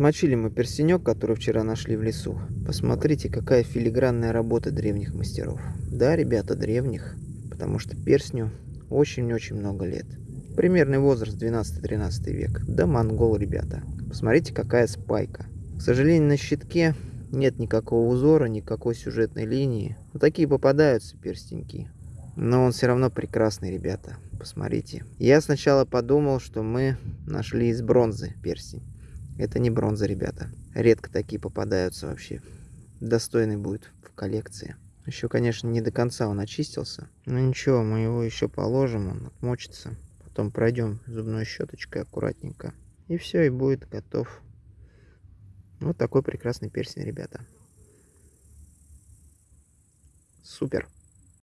Отмочили мы перстенек, который вчера нашли в лесу. Посмотрите, какая филигранная работа древних мастеров. Да, ребята, древних, потому что перстню очень-очень много лет. Примерный возраст 12-13 век. Да, монгол, ребята. Посмотрите, какая спайка. К сожалению, на щитке нет никакого узора, никакой сюжетной линии. Вот такие попадаются перстеньки. Но он все равно прекрасный, ребята. Посмотрите. Я сначала подумал, что мы нашли из бронзы перстень. Это не бронза, ребята. Редко такие попадаются вообще. Достойный будет в коллекции. Еще, конечно, не до конца он очистился. Но ничего, мы его еще положим, он отмочится. Потом пройдем зубной щеточкой аккуратненько. И все, и будет готов. Вот такой прекрасный перстень, ребята. Супер.